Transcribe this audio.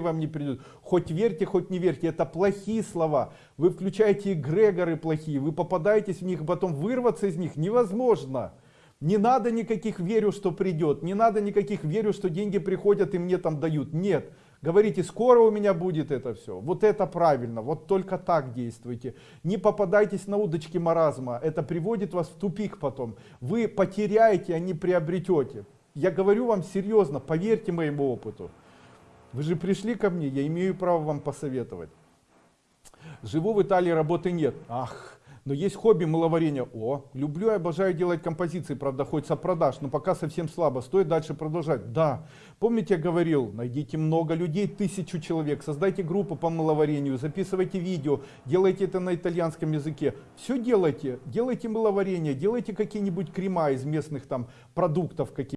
вам не придет. Хоть верьте, хоть не верьте, это плохие слова. Вы включаете эгрегоры плохие, вы попадаетесь в них, потом вырваться из них невозможно. Не надо никаких верю, что придет, не надо никаких верю, что деньги приходят и мне там дают. Нет. Говорите, скоро у меня будет это все. Вот это правильно, вот только так действуйте. Не попадайтесь на удочки маразма, это приводит вас в тупик потом. Вы потеряете, а не приобретете. Я говорю вам серьезно, поверьте моему опыту. Вы же пришли ко мне, я имею право вам посоветовать. Живу в Италии, работы нет. Ах, но есть хобби маловарения. О, люблю и обожаю делать композиции, правда, хочется продаж, но пока совсем слабо. Стоит дальше продолжать. Да, помните, я говорил, найдите много людей, тысячу человек, создайте группу по маловарению, записывайте видео, делайте это на итальянском языке. Все делайте, делайте маловарение, делайте какие-нибудь крема из местных там продуктов каких